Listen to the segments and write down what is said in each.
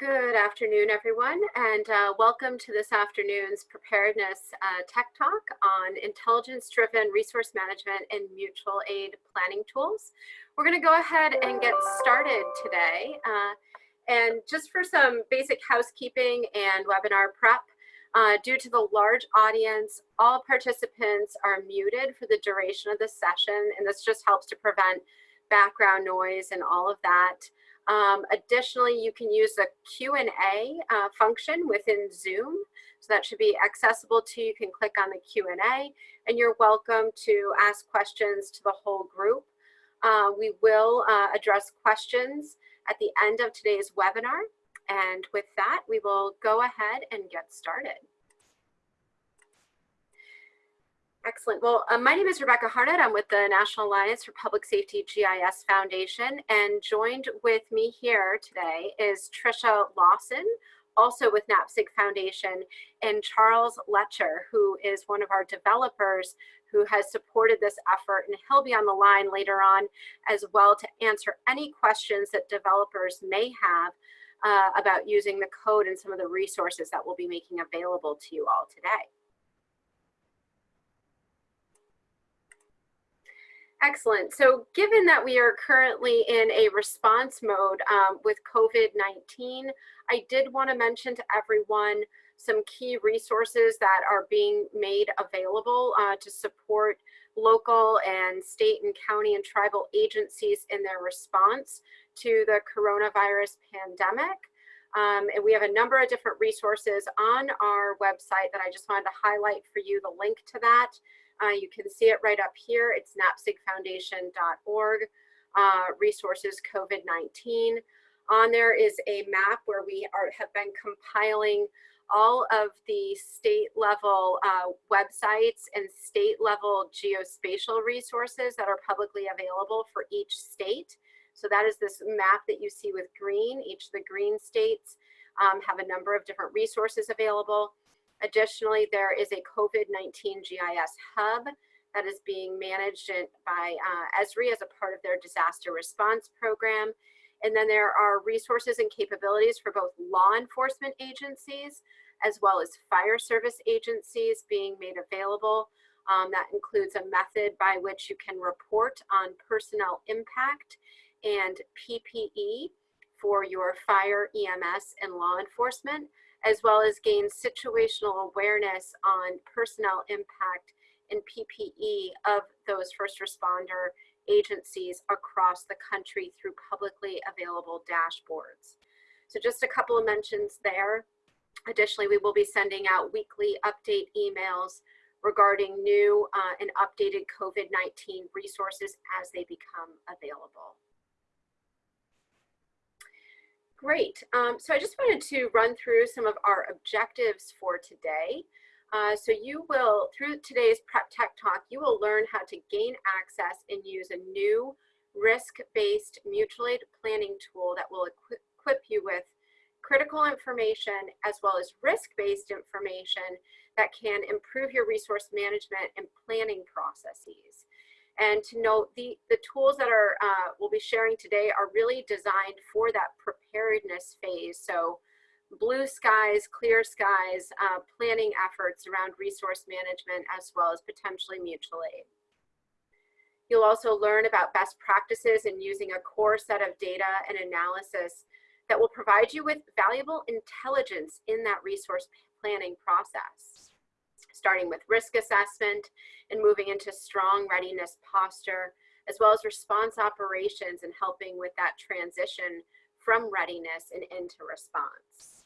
Good afternoon, everyone, and uh, welcome to this afternoon's Preparedness uh, Tech Talk on intelligence-driven resource management and mutual aid planning tools. We're going to go ahead and get started today. Uh, and just for some basic housekeeping and webinar prep, uh, due to the large audience, all participants are muted for the duration of the session, and this just helps to prevent background noise and all of that. Um, additionally, you can use the Q&A uh, function within Zoom. So that should be accessible to you. You can click on the Q&A and you're welcome to ask questions to the whole group. Uh, we will uh, address questions at the end of today's webinar. And with that, we will go ahead and get started. Excellent. Well, uh, my name is Rebecca Harnett. I'm with the National Alliance for Public Safety GIS Foundation, and joined with me here today is Trisha Lawson, also with NAPSG Foundation, and Charles Letcher, who is one of our developers who has supported this effort, and he'll be on the line later on as well to answer any questions that developers may have uh, about using the code and some of the resources that we'll be making available to you all today. Excellent. So given that we are currently in a response mode um, with COVID-19, I did want to mention to everyone some key resources that are being made available uh, to support local and state and county and tribal agencies in their response to the coronavirus pandemic. Um, and we have a number of different resources on our website that I just wanted to highlight for you the link to that. Uh, you can see it right up here. It's napsgfoundation.org, uh, resources COVID-19. On there is a map where we are, have been compiling all of the state level uh, websites and state level geospatial resources that are publicly available for each state. So that is this map that you see with green. Each of the green states um, have a number of different resources available. Additionally, there is a COVID-19 GIS hub that is being managed by uh, Esri as a part of their disaster response program. And then there are resources and capabilities for both law enforcement agencies as well as fire service agencies being made available. Um, that includes a method by which you can report on personnel impact and PPE for your fire, EMS, and law enforcement, as well as gain situational awareness on personnel impact and PPE of those first responder agencies across the country through publicly available dashboards. So just a couple of mentions there. Additionally, we will be sending out weekly update emails regarding new uh, and updated COVID-19 resources as they become available. Great. Um, so I just wanted to run through some of our objectives for today. Uh, so you will, through today's Prep Tech Talk, you will learn how to gain access and use a new risk-based mutual aid planning tool that will equip, equip you with critical information as well as risk-based information that can improve your resource management and planning processes and to note the, the tools that are uh, we'll be sharing today are really designed for that preparedness phase. So blue skies, clear skies, uh, planning efforts around resource management as well as potentially mutual aid. You'll also learn about best practices in using a core set of data and analysis that will provide you with valuable intelligence in that resource planning process starting with risk assessment and moving into strong readiness posture, as well as response operations and helping with that transition from readiness and into response.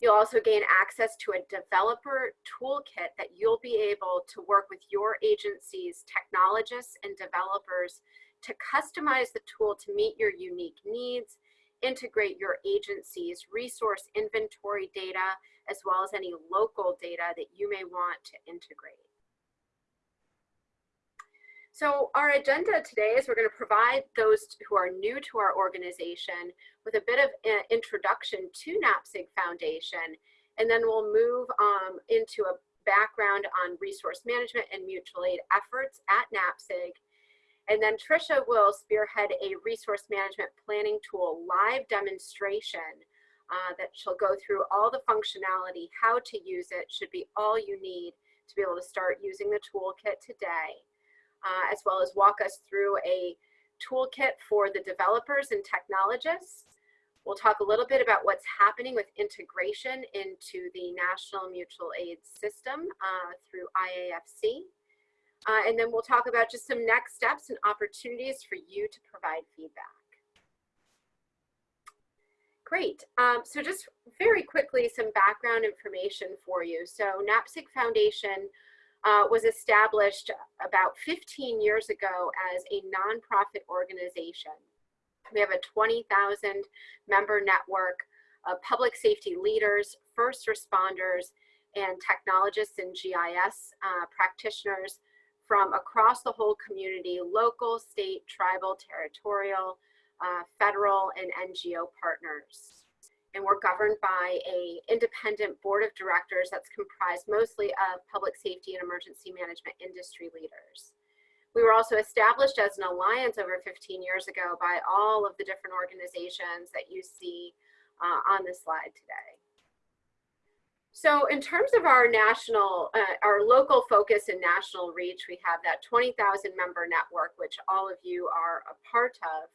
You'll also gain access to a developer toolkit that you'll be able to work with your agency's technologists and developers to customize the tool to meet your unique needs, integrate your agency's resource inventory data as well as any local data that you may want to integrate. So our agenda today is we're going to provide those who are new to our organization with a bit of an introduction to NAPSG Foundation, and then we'll move um, into a background on resource management and mutual aid efforts at NAPSG. And then Trisha will spearhead a resource management planning tool live demonstration uh, that she'll go through all the functionality, how to use it should be all you need to be able to start using the toolkit today, uh, as well as walk us through a toolkit for the developers and technologists. We'll talk a little bit about what's happening with integration into the National Mutual Aid System uh, through IAFC. Uh, and then we'll talk about just some next steps and opportunities for you to provide feedback. Great. Um, so just very quickly, some background information for you. So NAPSG Foundation uh, was established about 15 years ago as a nonprofit organization. We have a 20,000 member network of public safety leaders, first responders, and technologists and GIS uh, practitioners from across the whole community, local, state, tribal, territorial, uh, federal and NGO partners. And we're governed by a independent board of directors that's comprised mostly of public safety and emergency management industry leaders. We were also established as an alliance over 15 years ago by all of the different organizations that you see uh, on the slide today. So in terms of our national, uh, our local focus and national reach, we have that 20,000 member network, which all of you are a part of.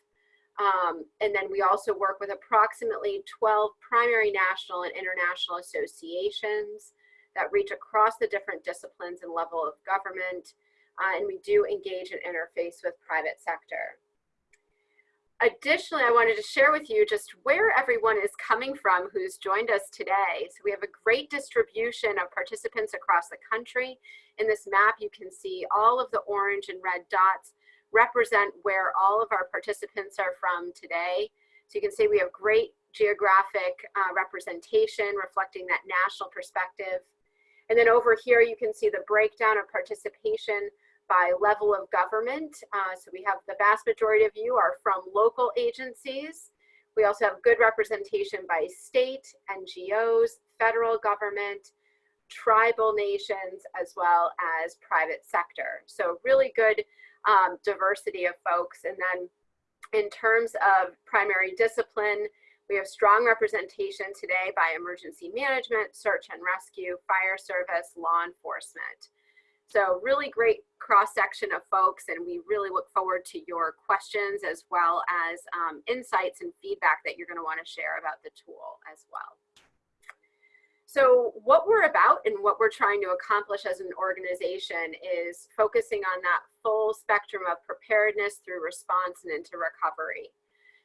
Um, and then we also work with approximately 12 primary national and international associations that reach across the different disciplines and level of government. Uh, and we do engage and interface with private sector. Additionally, I wanted to share with you just where everyone is coming from who's joined us today. So we have a great distribution of participants across the country. In this map, you can see all of the orange and red dots represent where all of our participants are from today. So you can see we have great geographic uh, representation reflecting that national perspective. And then over here, you can see the breakdown of participation by level of government. Uh, so we have the vast majority of you are from local agencies. We also have good representation by state, NGOs, federal government, tribal nations, as well as private sector. So really good um, diversity of folks. And then in terms of primary discipline, we have strong representation today by emergency management, search and rescue, fire service, law enforcement. So really great cross section of folks and we really look forward to your questions as well as um, insights and feedback that you're gonna wanna share about the tool as well. So what we're about and what we're trying to accomplish as an organization is focusing on that full spectrum of preparedness through response and into recovery.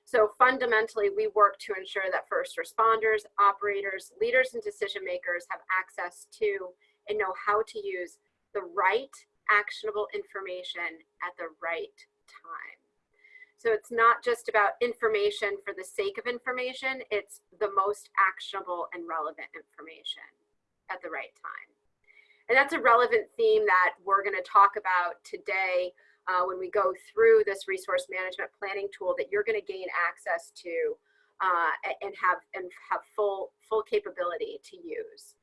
So fundamentally, we work to ensure that first responders, operators, leaders, and decision makers have access to and know how to use the right actionable information at the right time. So it's not just about information for the sake of information, it's the most actionable and relevant information at the right time. And that's a relevant theme that we're gonna talk about today uh, when we go through this resource management planning tool that you're gonna gain access to uh, and have and have full full capability to use.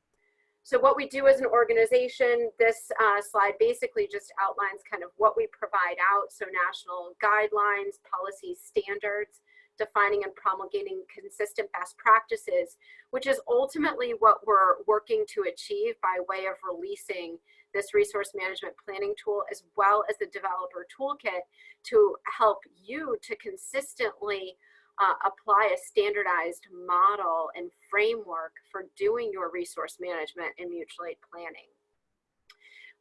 So what we do as an organization, this uh, slide basically just outlines kind of what we provide out. So national guidelines, policies, standards, defining and promulgating consistent best practices, which is ultimately what we're working to achieve by way of releasing this resource management planning tool as well as the developer toolkit to help you to consistently uh, apply a standardized model and framework for doing your resource management and mutual aid planning.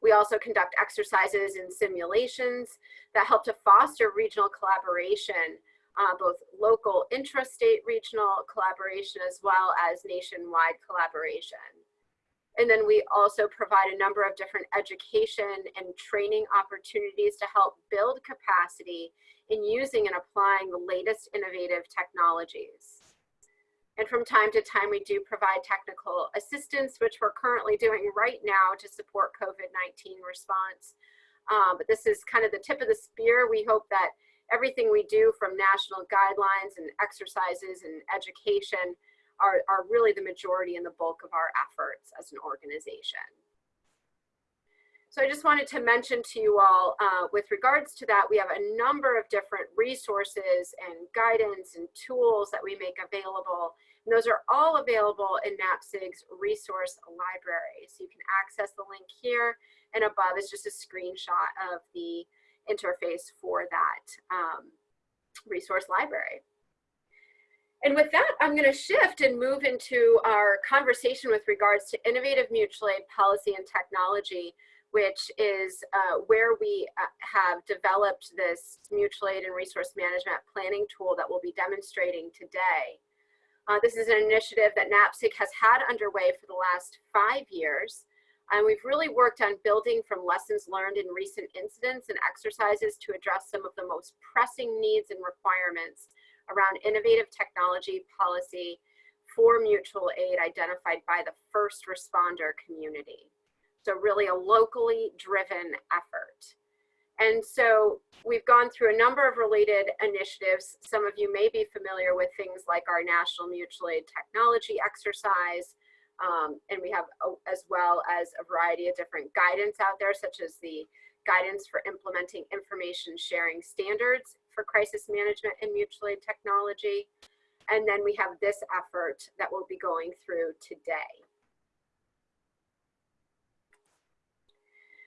We also conduct exercises and simulations that help to foster regional collaboration, uh, both local intrastate regional collaboration as well as nationwide collaboration. And then we also provide a number of different education and training opportunities to help build capacity in using and applying the latest innovative technologies. And from time to time, we do provide technical assistance, which we're currently doing right now to support COVID-19 response. Um, but this is kind of the tip of the spear. We hope that everything we do from national guidelines and exercises and education are, are really the majority and the bulk of our efforts as an organization. So I just wanted to mention to you all, uh, with regards to that, we have a number of different resources and guidance and tools that we make available And those are all available in NAPSG's resource library. So you can access the link here and above is just a screenshot of the interface for that um, resource library. And with that, I'm going to shift and move into our conversation with regards to innovative mutual aid policy and technology, which is uh, where we uh, have developed this mutual aid and resource management planning tool that we'll be demonstrating today. Uh, this is an initiative that NAPSG has had underway for the last five years. And we've really worked on building from lessons learned in recent incidents and exercises to address some of the most pressing needs and requirements around innovative technology policy for mutual aid identified by the first responder community. So really a locally driven effort. And so we've gone through a number of related initiatives. Some of you may be familiar with things like our National Mutual Aid Technology exercise, um, and we have a, as well as a variety of different guidance out there, such as the guidance for implementing information sharing standards for crisis management and mutual aid technology. And then we have this effort that we'll be going through today.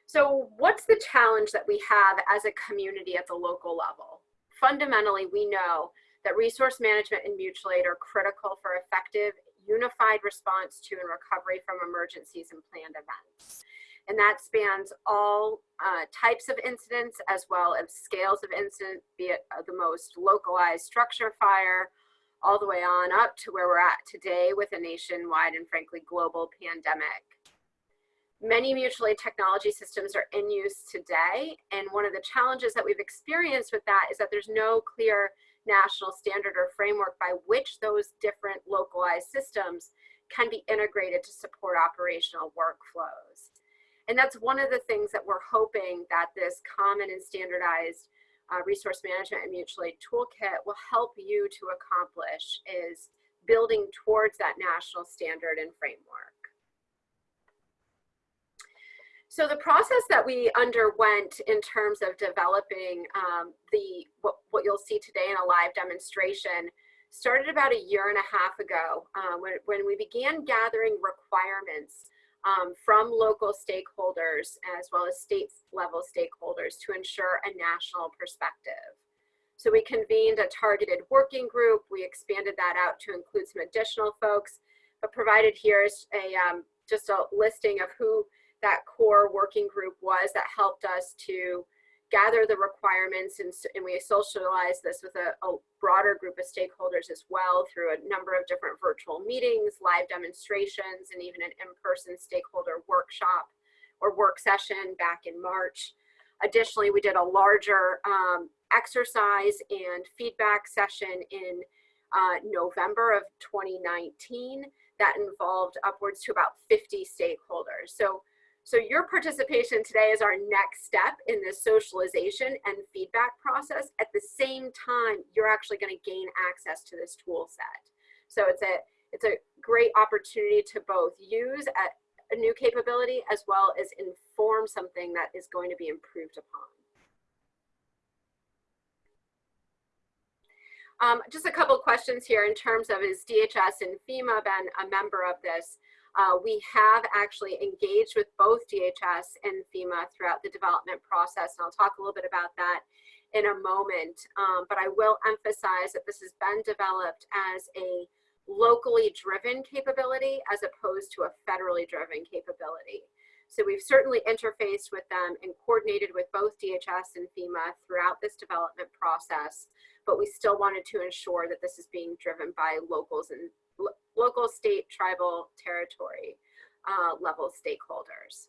So what's the challenge that we have as a community at the local level? Fundamentally, we know that resource management and mutual aid are critical for effective unified response to and recovery from emergencies and planned events and that spans all uh, types of incidents as well as scales of incident, be it uh, the most localized structure fire, all the way on up to where we're at today with a nationwide and frankly global pandemic. Many mutual aid technology systems are in use today, and one of the challenges that we've experienced with that is that there's no clear national standard or framework by which those different localized systems can be integrated to support operational workflows. And that's one of the things that we're hoping that this common and standardized uh, resource management and mutual aid toolkit will help you to accomplish is building towards that national standard and framework. So the process that we underwent in terms of developing um, the what, what, you'll see today in a live demonstration started about a year and a half ago um, when, when we began gathering requirements um, from local stakeholders as well as state level stakeholders to ensure a national perspective. So we convened a targeted working group. We expanded that out to include some additional folks, but provided here is a, um, just a listing of who that core working group was that helped us to gather the requirements and, and we socialize this with a, a, broader group of stakeholders as well through a number of different virtual meetings, live demonstrations, and even an in-person stakeholder workshop or work session back in March. Additionally, we did a larger um, exercise and feedback session in uh, November of 2019 that involved upwards to about 50 stakeholders. So so your participation today is our next step in this socialization and feedback process. At the same time, you're actually gonna gain access to this tool set. So it's a, it's a great opportunity to both use a, a new capability as well as inform something that is going to be improved upon. Um, just a couple questions here in terms of is DHS and FEMA been a member of this? Uh, we have actually engaged with both DHS and FEMA throughout the development process, and I'll talk a little bit about that in a moment. Um, but I will emphasize that this has been developed as a locally driven capability as opposed to a federally driven capability. So we've certainly interfaced with them and coordinated with both DHS and FEMA throughout this development process, but we still wanted to ensure that this is being driven by locals and local, state, tribal, territory uh, level stakeholders.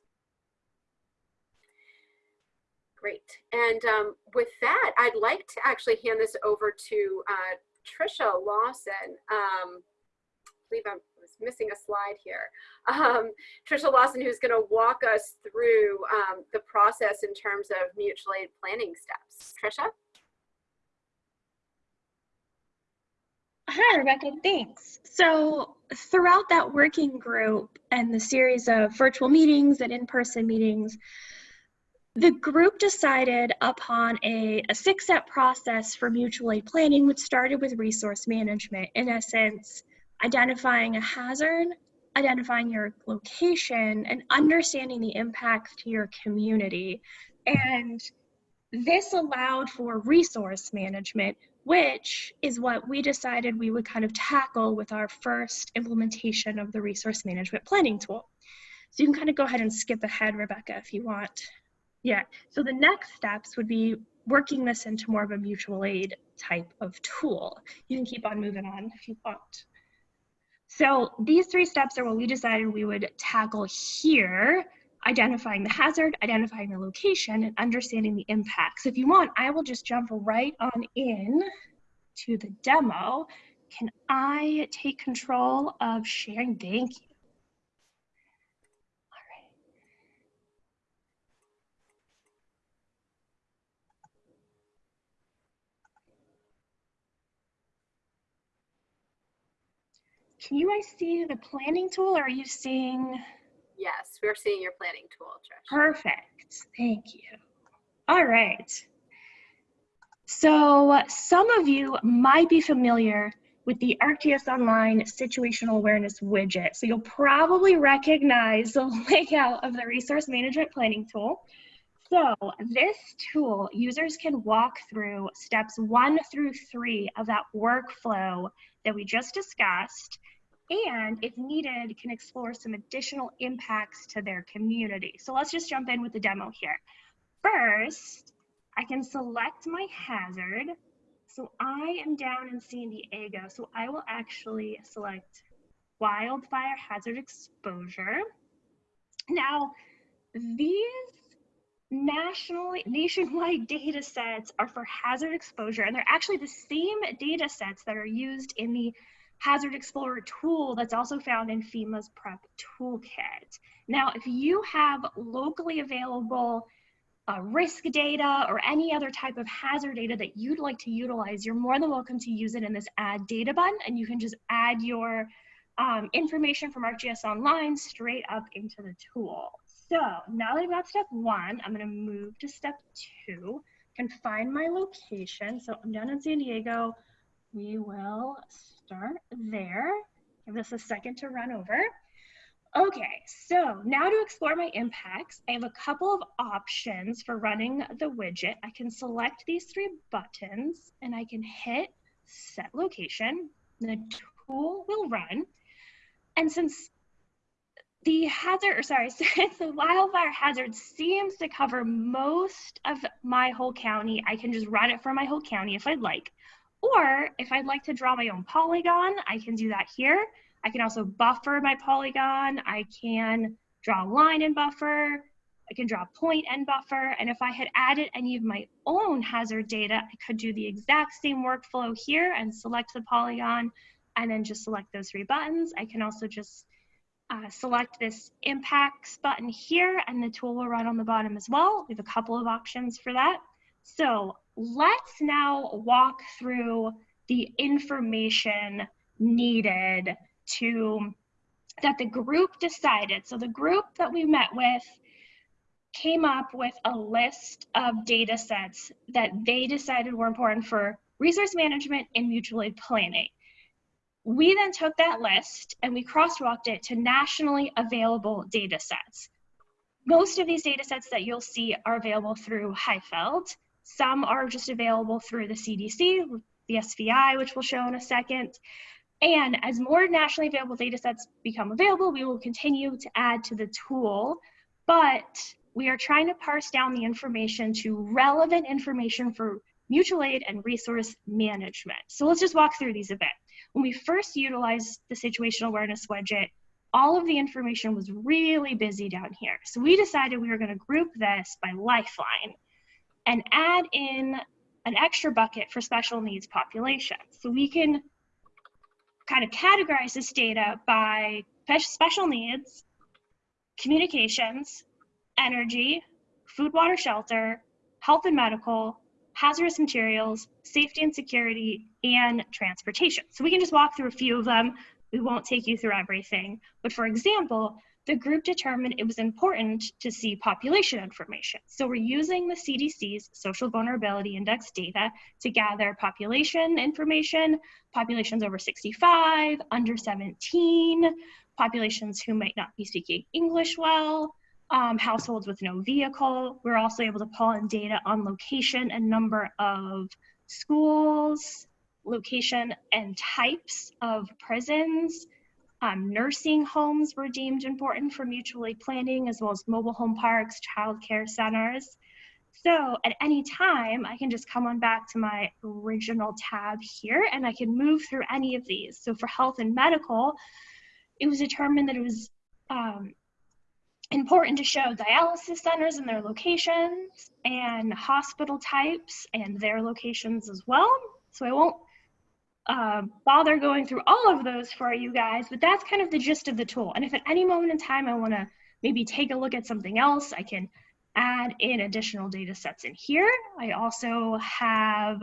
Great. And um, with that, I'd like to actually hand this over to uh, Trisha Lawson. Um, I believe I was missing a slide here. Um, Trisha Lawson, who's going to walk us through um, the process in terms of mutual aid planning steps. Trisha? Hi, Rebecca, thanks. So throughout that working group and the series of virtual meetings and in-person meetings, the group decided upon a, a six-step process for mutual aid planning, which started with resource management. In essence, identifying a hazard, identifying your location, and understanding the impact to your community. And this allowed for resource management, which is what we decided we would kind of tackle with our first implementation of the resource management planning tool. So you can kind of go ahead and skip ahead, Rebecca, if you want. Yeah, so the next steps would be working this into more of a mutual aid type of tool. You can keep on moving on if you want. So these three steps are what we decided we would tackle here, identifying the hazard, identifying the location, and understanding the impacts. If you want, I will just jump right on in to the demo. Can I take control of sharing? Thank you. All right. Can you guys see the planning tool or are you seeing? Yes, we're seeing your planning tool, Trish. Perfect. Thank you. All right. So some of you might be familiar with the ArcGIS Online Situational Awareness widget. So you'll probably recognize the layout of the Resource Management Planning tool. So this tool, users can walk through steps one through three of that workflow that we just discussed and if needed can explore some additional impacts to their community. So let's just jump in with the demo here. First, I can select my hazard. So I am down in San Diego, so I will actually select wildfire hazard exposure. Now, these nationally nationwide data sets are for hazard exposure, and they're actually the same data sets that are used in the Hazard Explorer tool that's also found in FEMA's PREP toolkit. Now, if you have locally available uh, risk data or any other type of hazard data that you'd like to utilize, you're more than welcome to use it in this add data button and you can just add your um, information from ArcGIS Online straight up into the tool. So now that I've got step one, I'm gonna move to step two, can find my location. So I'm down in San Diego. We will start there. Give this a second to run over. Okay, so now to explore my impacts, I have a couple of options for running the widget. I can select these three buttons and I can hit set location. The tool will run. And since the hazard, or sorry, since the wildfire hazard seems to cover most of my whole county, I can just run it for my whole county if I'd like. Or if I'd like to draw my own polygon, I can do that here. I can also buffer my polygon. I can draw a line and buffer. I can draw a point and buffer. And if I had added any of my own hazard data, I could do the exact same workflow here and select the polygon and then just select those three buttons. I can also just uh, select this impacts button here and the tool will run on the bottom as well. We have a couple of options for that. So let's now walk through the information needed to that the group decided. So the group that we met with came up with a list of data sets that they decided were important for resource management and mutual aid planning. We then took that list and we crosswalked it to nationally available data sets. Most of these data sets that you'll see are available through HIFLD. Some are just available through the CDC, the SVI, which we'll show in a second. And as more nationally available data sets become available, we will continue to add to the tool, but we are trying to parse down the information to relevant information for mutual aid and resource management. So let's just walk through these a bit. When we first utilized the situational awareness widget, all of the information was really busy down here. So we decided we were gonna group this by lifeline and add in an extra bucket for special needs populations. So we can kind of categorize this data by special needs, communications, energy, food, water, shelter, health and medical, hazardous materials, safety and security, and transportation. So we can just walk through a few of them. We won't take you through everything. But for example, the group determined it was important to see population information. So we're using the CDC's Social Vulnerability Index data to gather population information, populations over 65, under 17, populations who might not be speaking English well, um, households with no vehicle. We're also able to pull in data on location and number of schools, location and types of prisons. Um, nursing homes were deemed important for mutual aid planning, as well as mobile home parks, child care centers. So at any time, I can just come on back to my original tab here and I can move through any of these. So for health and medical, it was determined that it was um, important to show dialysis centers and their locations and hospital types and their locations as well. So I won't uh, bother going through all of those for you guys, but that's kind of the gist of the tool. And if at any moment in time I want to maybe take a look at something else, I can add in additional data sets in here. I also have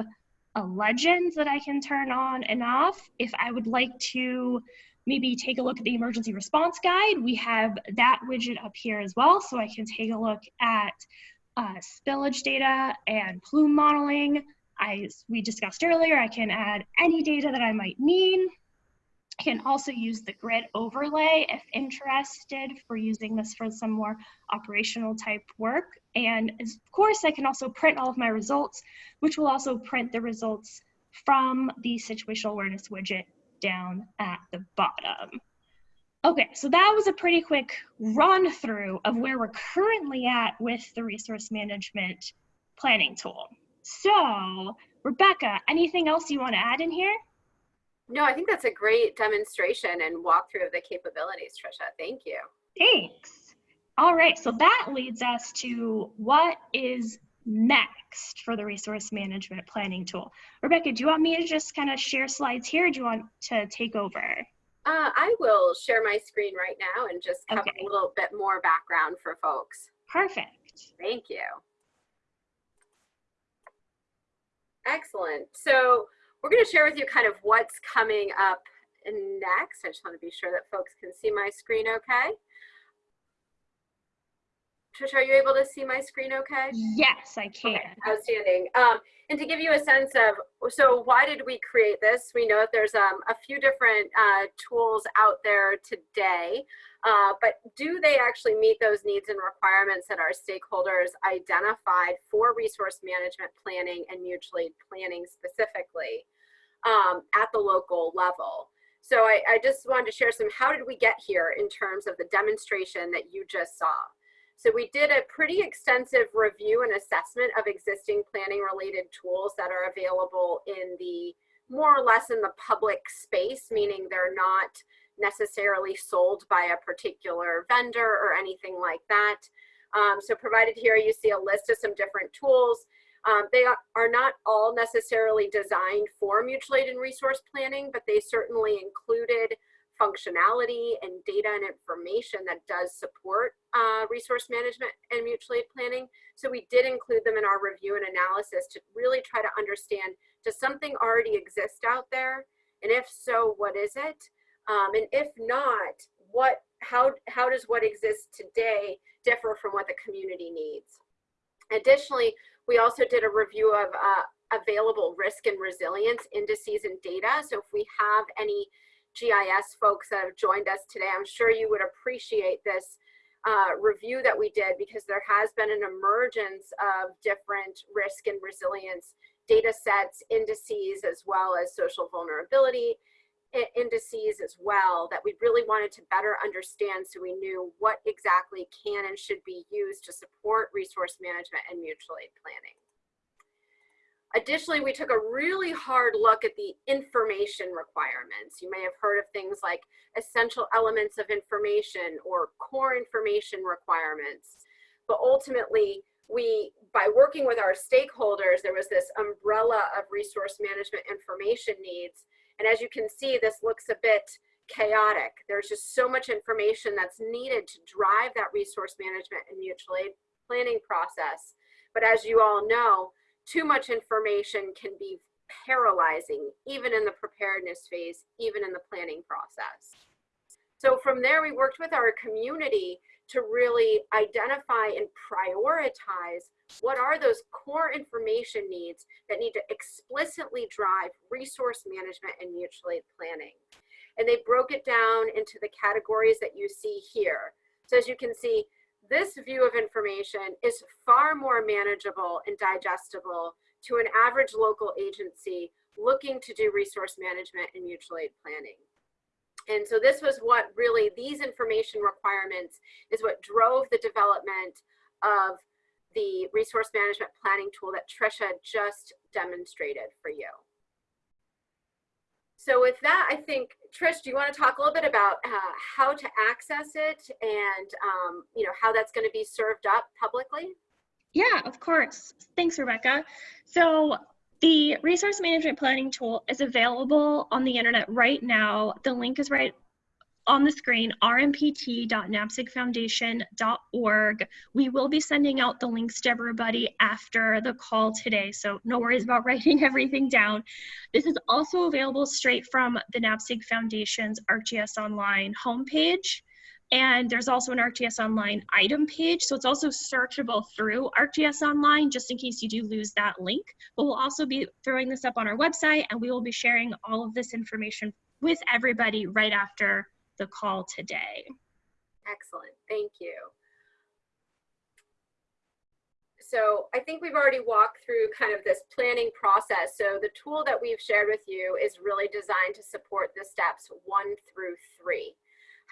a legend that I can turn on and off. If I would like to maybe take a look at the emergency response guide, we have that widget up here as well. So I can take a look at uh, spillage data and plume modeling, I, we discussed earlier, I can add any data that I might need. I can also use the grid overlay if interested for using this for some more operational type work. And of course, I can also print all of my results, which will also print the results from the situational awareness widget down at the bottom. Okay, so that was a pretty quick run through of where we're currently at with the resource management planning tool. So, Rebecca, anything else you want to add in here? No, I think that's a great demonstration and walkthrough of the capabilities, Trisha. Thank you. Thanks. All right, so that leads us to what is next for the resource management planning tool. Rebecca, do you want me to just kind of share slides here? do you want to take over? Uh, I will share my screen right now and just cover okay. a little bit more background for folks. Perfect. Thank you. Excellent. So we're going to share with you kind of what's coming up next. I just want to be sure that folks can see my screen okay. Trisha, are you able to see my screen okay? Yes, I can. Okay, outstanding. Um, and to give you a sense of, so why did we create this? We know that there's um, a few different uh, tools out there today, uh, but do they actually meet those needs and requirements that our stakeholders identified for resource management planning and mutual aid planning specifically um, at the local level? So I, I just wanted to share some, how did we get here in terms of the demonstration that you just saw? So we did a pretty extensive review and assessment of existing planning related tools that are available in the more or less in the public space, meaning they're not necessarily sold by a particular vendor or anything like that. Um, so provided here, you see a list of some different tools. Um, they are not all necessarily designed for mutual aid and resource planning, but they certainly included functionality and data and information that does support uh, resource management and mutual aid planning. So we did include them in our review and analysis to really try to understand, does something already exist out there? And if so, what is it? Um, and if not, what, how, how does what exists today differ from what the community needs? Additionally, we also did a review of uh, available risk and resilience indices and data. So if we have any GIS folks that have joined us today. I'm sure you would appreciate this uh, review that we did because there has been an emergence of different risk and resilience data sets, indices, as well as social vulnerability indices as well that we really wanted to better understand so we knew what exactly can and should be used to support resource management and mutual aid planning. Additionally, we took a really hard look at the information requirements. You may have heard of things like essential elements of information or core information requirements. But ultimately, we, by working with our stakeholders, there was this umbrella of resource management information needs. And as you can see, this looks a bit chaotic. There's just so much information that's needed to drive that resource management and mutual aid planning process. But as you all know, too much information can be paralyzing, even in the preparedness phase, even in the planning process. So from there, we worked with our community to really identify and prioritize what are those core information needs that need to explicitly drive resource management and mutual aid planning. And they broke it down into the categories that you see here. So as you can see, this view of information is far more manageable and digestible to an average local agency looking to do resource management and mutual aid planning. And so this was what really, these information requirements is what drove the development of the resource management planning tool that Trisha just demonstrated for you. So with that, I think, Trish, do you want to talk a little bit about uh, how to access it and, um, you know, how that's going to be served up publicly? Yeah, of course. Thanks, Rebecca. So the resource management planning tool is available on the internet right now. The link is right on the screen, rmpt.napsgfoundation.org. We will be sending out the links to everybody after the call today, so no worries about writing everything down. This is also available straight from the NAPSG Foundation's ArcGIS Online homepage. And there's also an ArcGIS Online item page. So it's also searchable through ArcGIS Online, just in case you do lose that link. But we'll also be throwing this up on our website and we will be sharing all of this information with everybody right after the call today. Excellent, thank you. So I think we've already walked through kind of this planning process. So the tool that we've shared with you is really designed to support the steps one through three.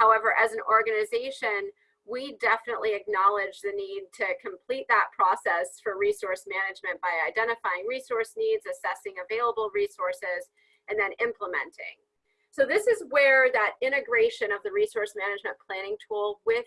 However, as an organization, we definitely acknowledge the need to complete that process for resource management by identifying resource needs, assessing available resources, and then implementing. So this is where that integration of the resource management planning tool with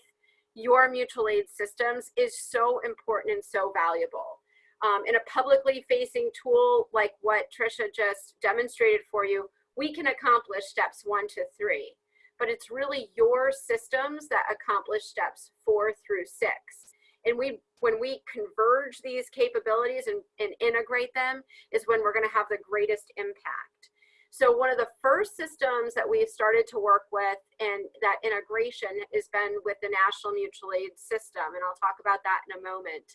your mutual aid systems is so important and so valuable. Um, in a publicly facing tool like what Trisha just demonstrated for you, we can accomplish steps one to three but it's really your systems that accomplish steps four through six. And we, when we converge these capabilities and, and integrate them is when we're gonna have the greatest impact. So one of the first systems that we've started to work with and that integration has been with the National Mutual Aid System, and I'll talk about that in a moment.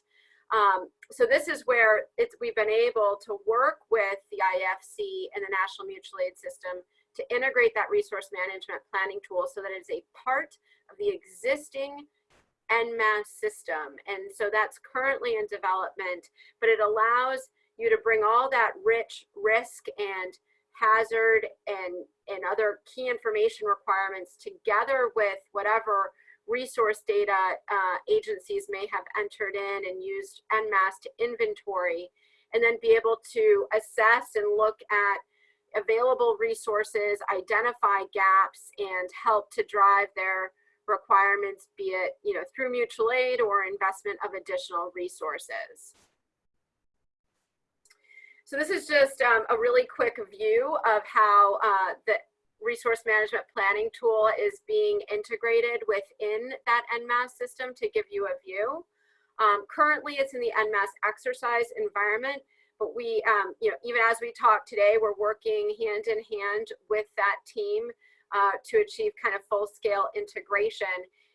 Um, so this is where it's, we've been able to work with the IFC and the National Mutual Aid System to integrate that resource management planning tool so that it's a part of the existing NMAS system. And so that's currently in development, but it allows you to bring all that rich risk and hazard and, and other key information requirements together with whatever resource data uh, agencies may have entered in and used NMAS to inventory, and then be able to assess and look at available resources, identify gaps, and help to drive their requirements, be it you know through mutual aid or investment of additional resources. So this is just um, a really quick view of how uh, the resource management planning tool is being integrated within that NMAS system to give you a view. Um, currently, it's in the NMAS exercise environment, but we, um, you know, even as we talk today, we're working hand in hand with that team uh, to achieve kind of full scale integration.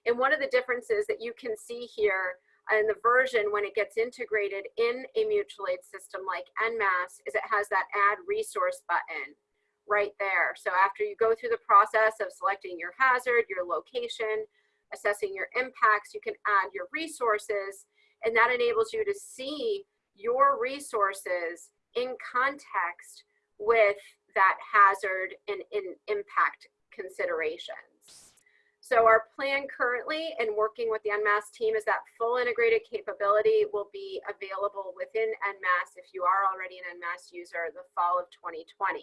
And one of the differences that you can see here in the version when it gets integrated in a mutual aid system like NMAS is it has that add resource button right there. So after you go through the process of selecting your hazard, your location, assessing your impacts, you can add your resources and that enables you to see your resources in context with that hazard and in impact considerations. So our plan currently and working with the NMAS team is that full integrated capability will be available within NMAS if you are already an NMAS user the fall of 2020.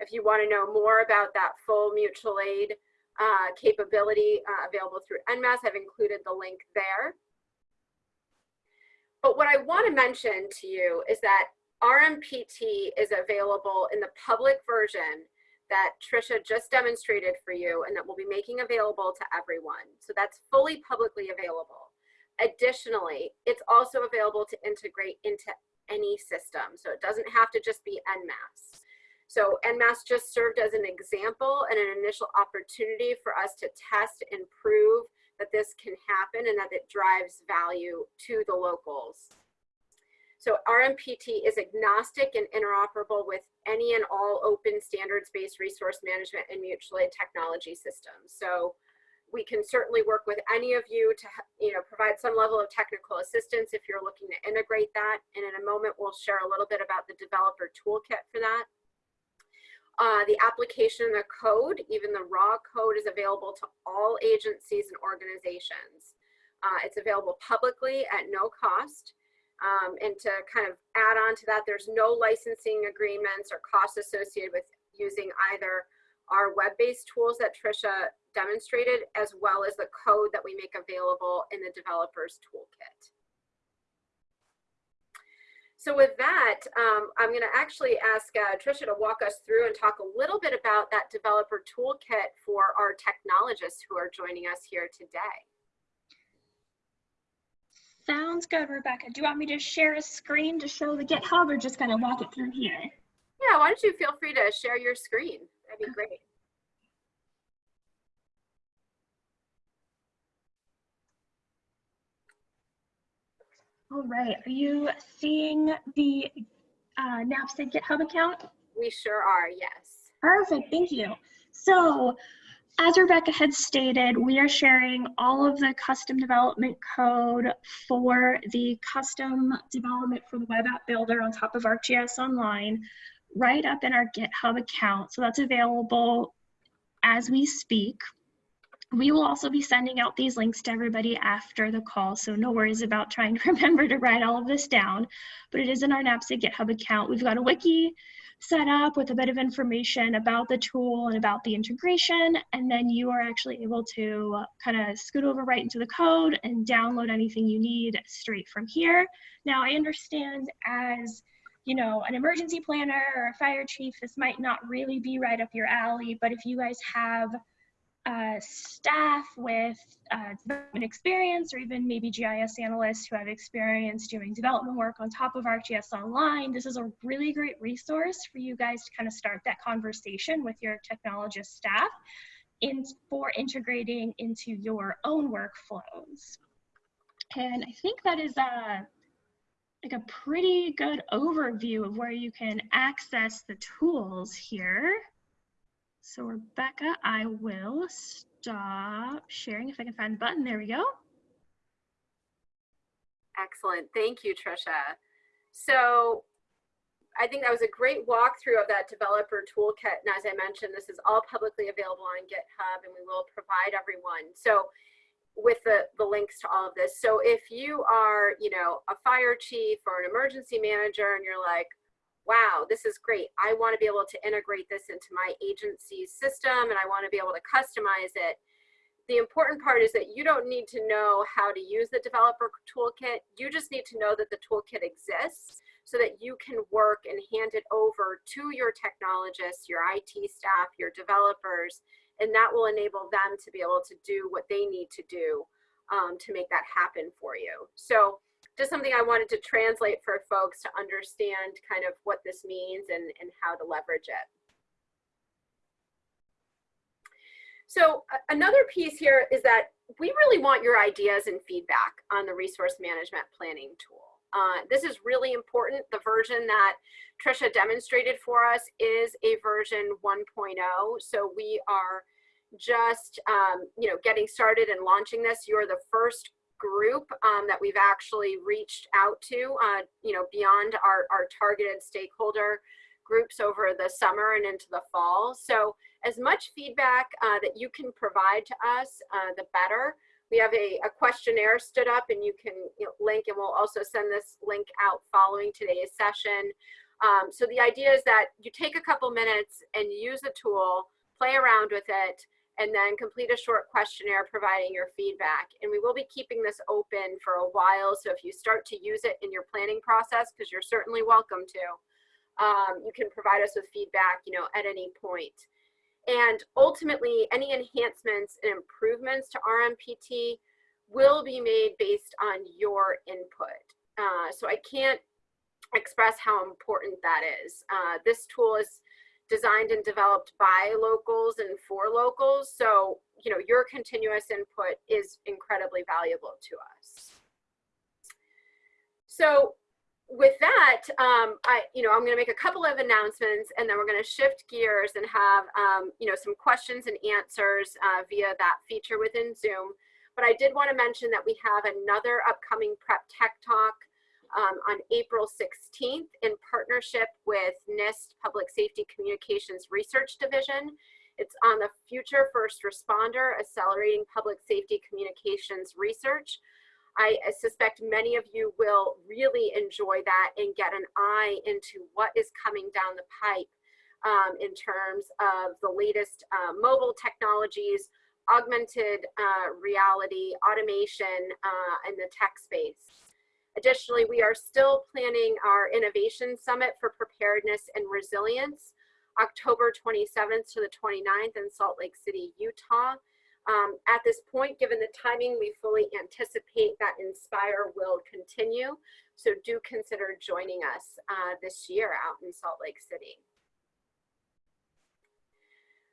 If you want to know more about that full mutual aid uh, capability uh, available through NMAS, I've included the link there. But what I want to mention to you is that RMPT is available in the public version that Trisha just demonstrated for you and that we'll be making available to everyone. So that's fully publicly available. Additionally, it's also available to integrate into any system. So it doesn't have to just be NMAS. So NMAS just served as an example and an initial opportunity for us to test and prove that this can happen and that it drives value to the locals. So RMPT is agnostic and interoperable with any and all open standards-based resource management and mutual aid technology systems. So we can certainly work with any of you to you know, provide some level of technical assistance if you're looking to integrate that. And in a moment, we'll share a little bit about the developer toolkit for that. Uh, the application and the code, even the raw code is available to all agencies and organizations. Uh, it's available publicly at no cost. Um, and to kind of add on to that, there's no licensing agreements or costs associated with using either our web-based tools that Trisha demonstrated, as well as the code that we make available in the developer's toolkit. So with that, um, I'm going to actually ask uh, Trisha to walk us through and talk a little bit about that developer toolkit for our technologists who are joining us here today. Sounds good, Rebecca. Do you want me to share a screen to show the GitHub or just kind of walk it through here? Yeah, why don't you feel free to share your screen? That'd be great. All right, are you seeing the uh, GitHub account? We sure are, yes. Perfect, thank you. So as Rebecca had stated, we are sharing all of the custom development code for the custom development for the web app builder on top of ArcGIS Online right up in our GitHub account. So that's available as we speak. We will also be sending out these links to everybody after the call, so no worries about trying to remember to write all of this down, but it is in our NAPSG GitHub account. We've got a wiki set up with a bit of information about the tool and about the integration, and then you are actually able to kind of scoot over right into the code and download anything you need straight from here. Now, I understand as you know, an emergency planner or a fire chief, this might not really be right up your alley, but if you guys have uh, staff with uh, development experience or even maybe GIS analysts who have experience doing development work on top of ArcGIS Online, this is a really great resource for you guys to kind of start that conversation with your technologist staff in, for integrating into your own workflows. And I think that is a, like a pretty good overview of where you can access the tools here. So Rebecca, I will stop sharing if I can find the button. There we go. Excellent. Thank you, Trisha. So I think that was a great walkthrough of that developer toolkit. And as I mentioned, this is all publicly available on GitHub and we will provide everyone. So with the, the links to all of this. So if you are, you know, a fire chief or an emergency manager and you're like, wow, this is great. I want to be able to integrate this into my agency's system and I want to be able to customize it. The important part is that you don't need to know how to use the developer toolkit. You just need to know that the toolkit exists so that you can work and hand it over to your technologists, your IT staff, your developers, and that will enable them to be able to do what they need to do um, to make that happen for you. So just something I wanted to translate for folks to understand kind of what this means and, and how to leverage it. So another piece here is that we really want your ideas and feedback on the resource management planning tool. Uh, this is really important. The version that Trisha demonstrated for us is a version 1.0. So we are just, um, you know, getting started and launching this. You're the first group um, that we've actually reached out to, uh, you know, beyond our, our targeted stakeholder groups over the summer and into the fall. So as much feedback uh, that you can provide to us, uh, the better. We have a, a, questionnaire stood up and you can you know, link and we'll also send this link out following today's session. Um, so the idea is that you take a couple minutes and use the tool, play around with it, and then complete a short questionnaire providing your feedback. And we will be keeping this open for a while. So if you start to use it in your planning process, because you're certainly welcome to, um, you can provide us with feedback, you know, at any point. And ultimately, any enhancements and improvements to RMPT will be made based on your input. Uh, so I can't express how important that is. Uh, this tool is designed and developed by locals and for locals. So, you know, your continuous input is incredibly valuable to us. So with that, um, I, you know, I'm going to make a couple of announcements and then we're going to shift gears and have, um, you know, some questions and answers uh, via that feature within Zoom. But I did want to mention that we have another upcoming Prep Tech Talk um, on April 16th in partnership with NIST Public Safety Communications Research Division. It's on the future first responder, accelerating public safety communications research. I suspect many of you will really enjoy that and get an eye into what is coming down the pipe um, in terms of the latest uh, mobile technologies, augmented uh, reality, automation, uh, in the tech space. Additionally, we are still planning our Innovation Summit for Preparedness and Resilience, October 27th to the 29th in Salt Lake City, Utah. Um, at this point, given the timing, we fully anticipate that Inspire will continue. So do consider joining us uh, this year out in Salt Lake City.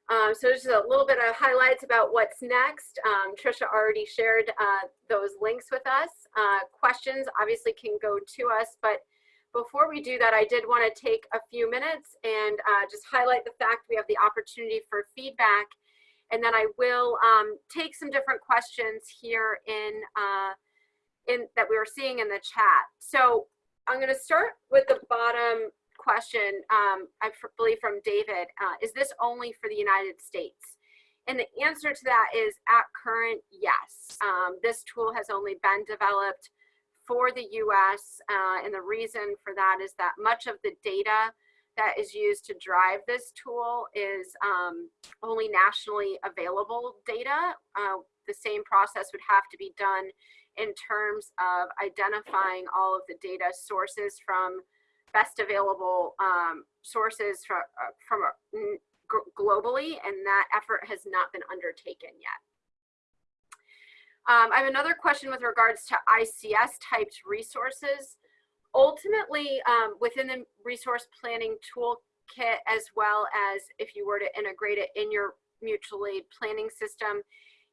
Um, so just a little bit of highlights about what's next. Um, Trisha already shared uh, those links with us. Uh, questions obviously can go to us, but before we do that, I did want to take a few minutes and uh, just highlight the fact we have the opportunity for feedback. And then I will um, take some different questions here in, uh, in that we were seeing in the chat. So I'm going to start with the bottom question, um, I believe from David, uh, is this only for the United States? And the answer to that is at current, yes. Um, this tool has only been developed for the US uh, and the reason for that is that much of the data that is used to drive this tool is um, only nationally available data. Uh, the same process would have to be done in terms of identifying all of the data sources from best available um, sources from, uh, from uh, globally, and that effort has not been undertaken yet. Um, I have another question with regards to ICS typed resources. Ultimately, um, within the resource planning toolkit, as well as if you were to integrate it in your mutual aid planning system,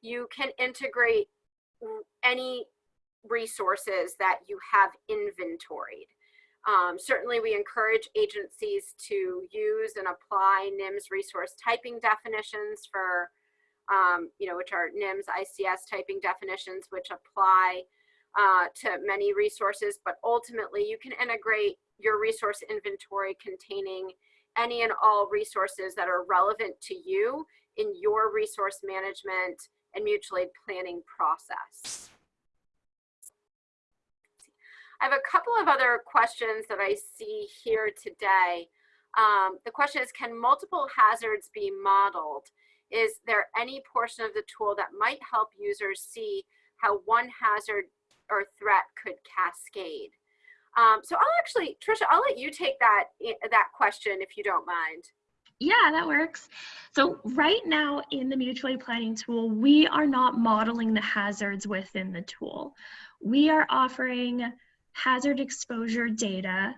you can integrate any resources that you have inventoried. Um, certainly, we encourage agencies to use and apply NIMS resource typing definitions for, um, you know, which are NIMS ICS typing definitions, which apply uh, to many resources, but ultimately you can integrate your resource inventory containing any and all resources that are relevant to you in your resource management and mutual aid planning process. I have a couple of other questions that I see here today. Um, the question is, can multiple hazards be modeled? Is there any portion of the tool that might help users see how one hazard or threat could cascade? Um, so I'll actually, Trisha, I'll let you take that, that question if you don't mind. Yeah, that works. So right now in the mutual aid planning tool, we are not modeling the hazards within the tool. We are offering hazard exposure data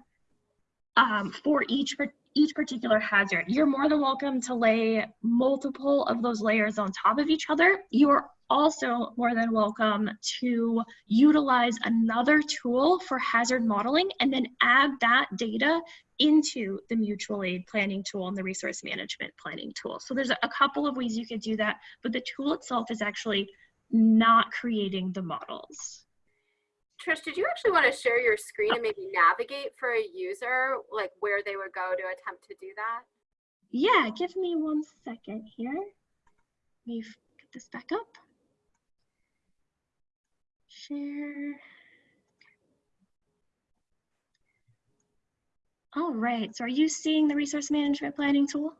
um, for each each particular hazard. You're more than welcome to lay multiple of those layers on top of each other. You are also more than welcome to utilize another tool for hazard modeling and then add that data into the mutual aid planning tool and the resource management planning tool. So there's a couple of ways you could do that, but the tool itself is actually not creating the models. Trish, did you actually want to share your screen and maybe navigate for a user, like where they would go to attempt to do that? Yeah, give me one second here. Let me get this back up. Share. All right, so are you seeing the resource management planning tool?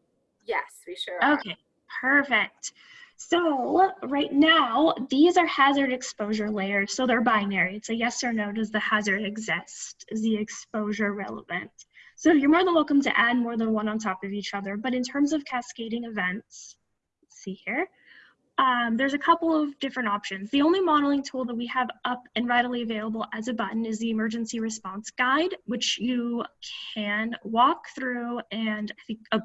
Yes, we sure are. Okay, perfect. So right now, these are hazard exposure layers. So they're binary. It's a yes or no. Does the hazard exist? Is the exposure relevant? So you're more than welcome to add more than one on top of each other. But in terms of cascading events, see here, um, there's a couple of different options. The only modeling tool that we have up and readily available as a button is the emergency response guide, which you can walk through and I think, oh,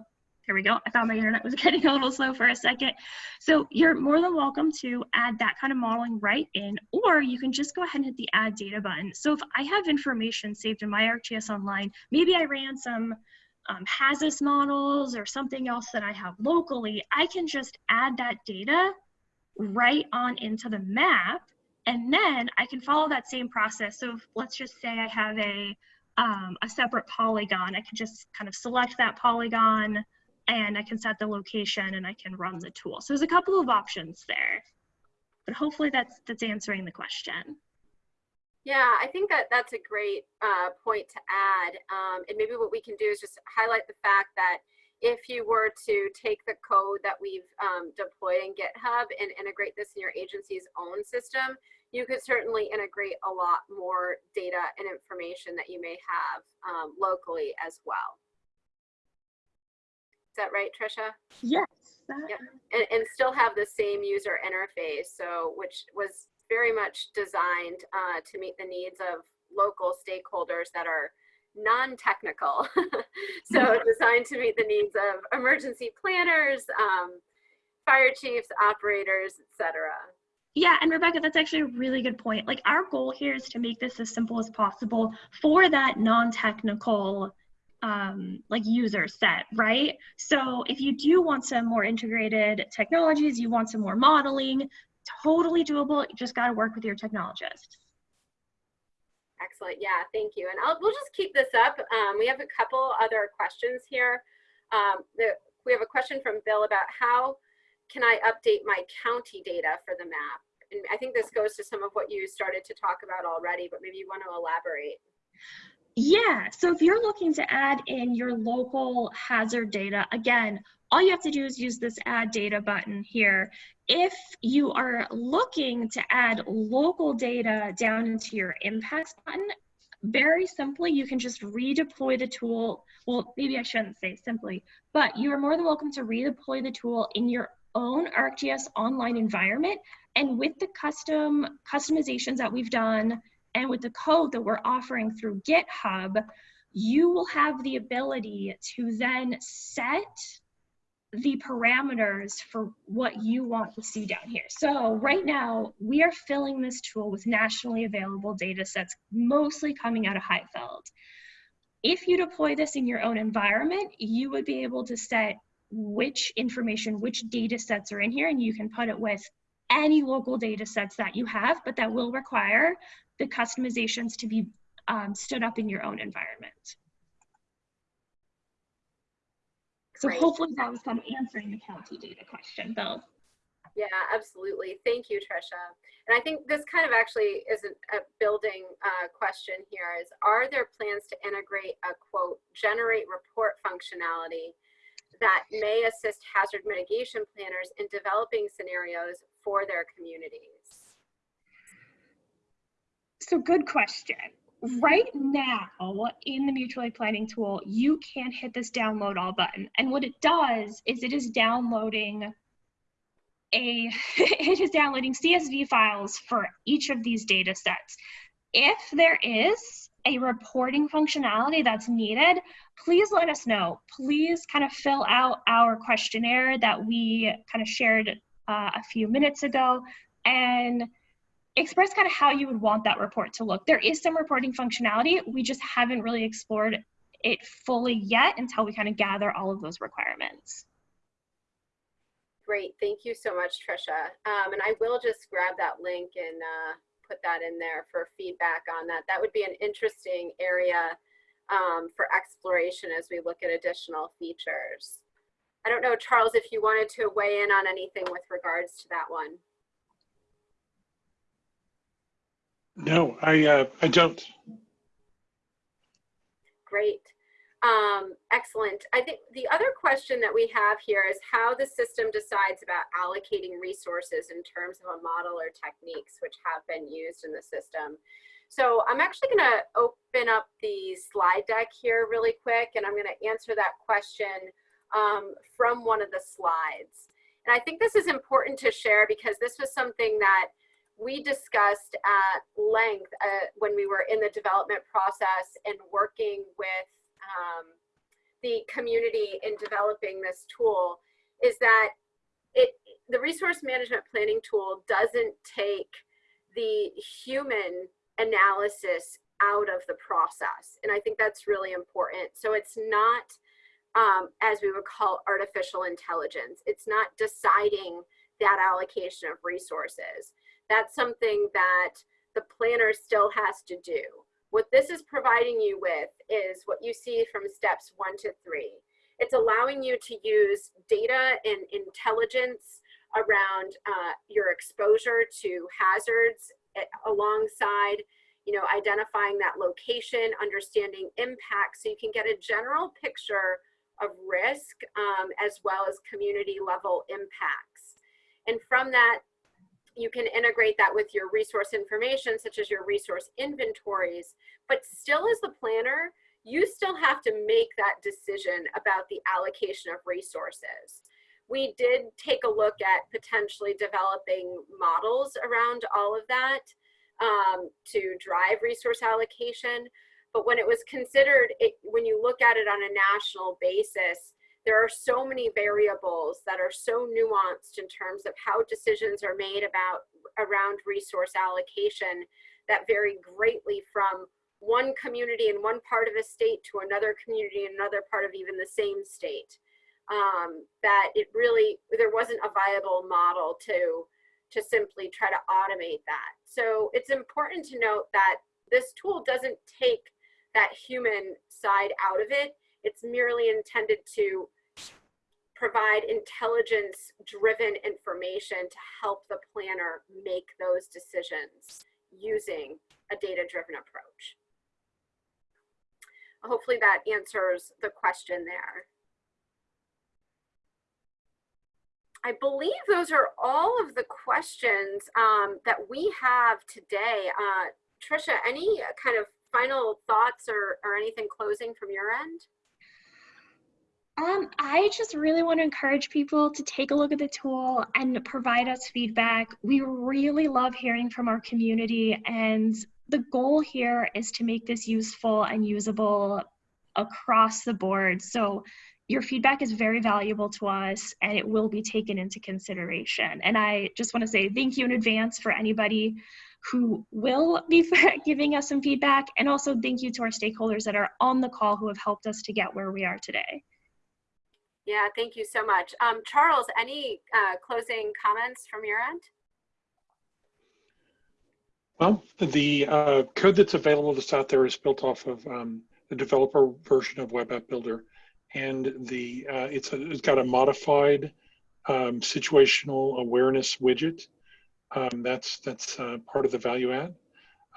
here we go. I thought my internet was getting a little slow for a second. So you're more than welcome to add that kind of modeling right in, or you can just go ahead and hit the add data button. So if I have information saved in my ArcGIS Online, maybe I ran some um, HAZUS models or something else that I have locally, I can just add that data right on into the map and then I can follow that same process. So if, let's just say I have a, um, a separate polygon, I can just kind of select that polygon and I can set the location and I can run the tool. So there's a couple of options there, but hopefully that's, that's answering the question. Yeah, I think that that's a great uh, point to add. Um, and maybe what we can do is just highlight the fact that if you were to take the code that we've um, deployed in GitHub and integrate this in your agency's own system, you could certainly integrate a lot more data and information that you may have um, locally as well. Is that right, Trisha? Yes. Yep. And, and still have the same user interface, so which was very much designed uh, to meet the needs of local stakeholders that are non-technical. so designed to meet the needs of emergency planners, um, fire chiefs, operators, etc. Yeah, and Rebecca, that's actually a really good point. Like our goal here is to make this as simple as possible for that non-technical um, like user set, right? So if you do want some more integrated technologies, you want some more modeling, totally doable. You just got to work with your technologist. Excellent. Yeah, thank you. And I'll, we'll just keep this up. Um, we have a couple other questions here. Um, the, we have a question from Bill about how can I update my county data for the map? And I think this goes to some of what you started to talk about already, but maybe you want to elaborate. Yeah, so if you're looking to add in your local hazard data, again, all you have to do is use this add data button here. If you are looking to add local data down into your impacts button, very simply, you can just redeploy the tool. Well, maybe I shouldn't say simply, but you are more than welcome to redeploy the tool in your own ArcGIS online environment. And with the custom customizations that we've done and with the code that we're offering through GitHub, you will have the ability to then set the parameters for what you want to see down here. So right now, we are filling this tool with nationally available data sets, mostly coming out of HIFLD. If you deploy this in your own environment, you would be able to set which information, which data sets are in here, and you can put it with any local data sets that you have, but that will require the customizations to be um, stood up in your own environment. So Great. hopefully that was kind of answering the county data question, Bill. Yeah, absolutely. Thank you, Trisha. And I think this kind of actually is a, a building uh, question here is, are there plans to integrate a quote, generate report functionality that may assist hazard mitigation planners in developing scenarios for their communities? So good question. Right now in the mutual aid planning tool, you can hit this download all button. And what it does is it is downloading a, it is downloading CSV files for each of these data sets. If there is a reporting functionality that's needed, please let us know. Please kind of fill out our questionnaire that we kind of shared uh, a few minutes ago and express kind of how you would want that report to look. There is some reporting functionality. We just haven't really explored it fully yet until we kind of gather all of those requirements. Great, thank you so much, Trisha. Um, and I will just grab that link and uh, put that in there for feedback on that. That would be an interesting area um, for exploration as we look at additional features. I don't know, Charles, if you wanted to weigh in on anything with regards to that one. No, I uh, I don't. Great. Um, excellent. I think the other question that we have here is how the system decides about allocating resources in terms of a model or techniques which have been used in the system. So I'm actually going to open up the slide deck here really quick, and I'm going to answer that question um, from one of the slides. And I think this is important to share because this was something that we discussed at length uh, when we were in the development process and working with um, the community in developing this tool is that it the resource management planning tool doesn't take the human analysis out of the process. And I think that's really important. So it's not, um, as we would call artificial intelligence. It's not deciding that allocation of resources. That's something that the planner still has to do. What this is providing you with is what you see from steps one to three. It's allowing you to use data and intelligence around uh, your exposure to hazards eh, alongside you know, identifying that location, understanding impact, so you can get a general picture of risk um, as well as community level impacts. And from that, you can integrate that with your resource information, such as your resource inventories, but still as the planner, you still have to make that decision about the allocation of resources. We did take a look at potentially developing models around all of that um, to drive resource allocation. But when it was considered, it, when you look at it on a national basis, there are so many variables that are so nuanced in terms of how decisions are made about around resource allocation that vary greatly from one community in one part of a state to another community in another part of even the same state. Um, that it really, there wasn't a viable model to to simply try to automate that. So it's important to note that this tool doesn't take that human side out of it. It's merely intended to provide intelligence driven information to help the planner make those decisions using a data driven approach. Hopefully that answers the question there. I believe those are all of the questions um, that we have today. Uh, Trisha, any kind of final thoughts or, or anything closing from your end? Um, I just really want to encourage people to take a look at the tool and provide us feedback. We really love hearing from our community, and the goal here is to make this useful and usable across the board. So your feedback is very valuable to us and it will be taken into consideration. And I just want to say thank you in advance for anybody who will be giving us some feedback. And also thank you to our stakeholders that are on the call who have helped us to get where we are today. Yeah, thank you so much. Um, Charles, any uh, closing comments from your end? Well, the uh, code that's available that's out there is built off of um, the developer version of Web App Builder and the uh, it's, a, it's got a modified um, situational awareness widget. Um, that's that's uh, part of the value add.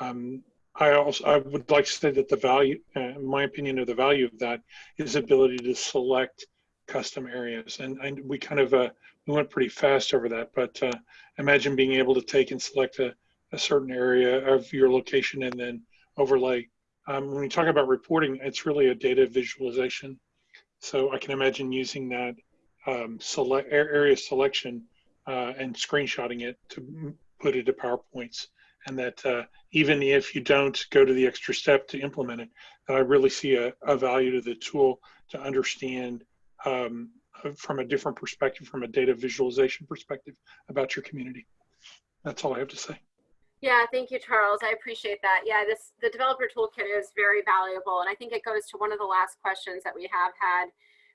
Um, I also I would like to say that the value, uh, my opinion of the value of that is ability to select custom areas, and, and we kind of uh, we went pretty fast over that. But uh, imagine being able to take and select a, a certain area of your location and then overlay. Um, when we talk about reporting, it's really a data visualization so I can imagine using that um, select area selection uh, and screenshotting it to put it to PowerPoints. And that uh, even if you don't go to the extra step to implement it, I really see a, a value to the tool to understand um, from a different perspective, from a data visualization perspective about your community. That's all I have to say. Yeah, thank you, Charles. I appreciate that. Yeah, this the developer toolkit is very valuable. And I think it goes to one of the last questions that we have had,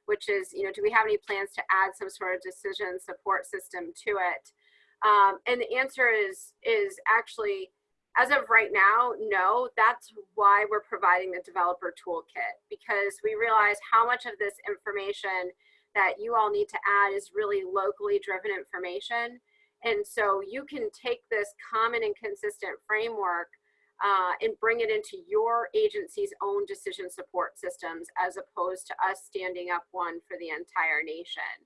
which is, you know, do we have any plans to add some sort of decision support system to it? Um, and the answer is, is actually, as of right now, no. That's why we're providing the developer toolkit, because we realize how much of this information that you all need to add is really locally driven information and so you can take this common and consistent framework uh, and bring it into your agency's own decision support systems as opposed to us standing up one for the entire nation.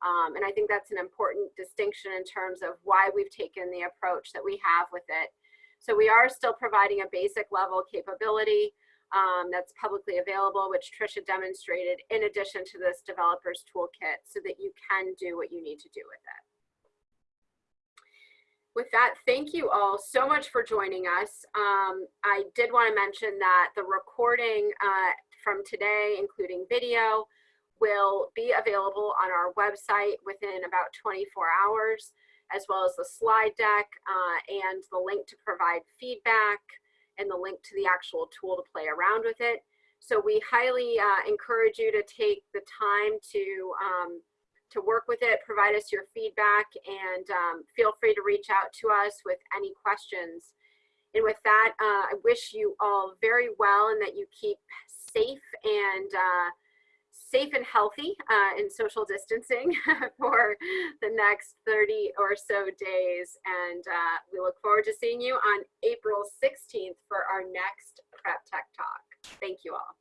Um, and I think that's an important distinction in terms of why we've taken the approach that we have with it. So we are still providing a basic level capability um, that's publicly available, which Trisha demonstrated in addition to this developer's toolkit so that you can do what you need to do with it with that, thank you all so much for joining us. Um, I did want to mention that the recording uh, from today, including video, will be available on our website within about 24 hours, as well as the slide deck uh, and the link to provide feedback and the link to the actual tool to play around with it. So we highly uh, encourage you to take the time to um, to work with it, provide us your feedback, and um, feel free to reach out to us with any questions. And with that, uh, I wish you all very well and that you keep safe and uh, safe and healthy uh, in social distancing for the next 30 or so days. And uh, we look forward to seeing you on April 16th for our next Prep Tech Talk. Thank you all.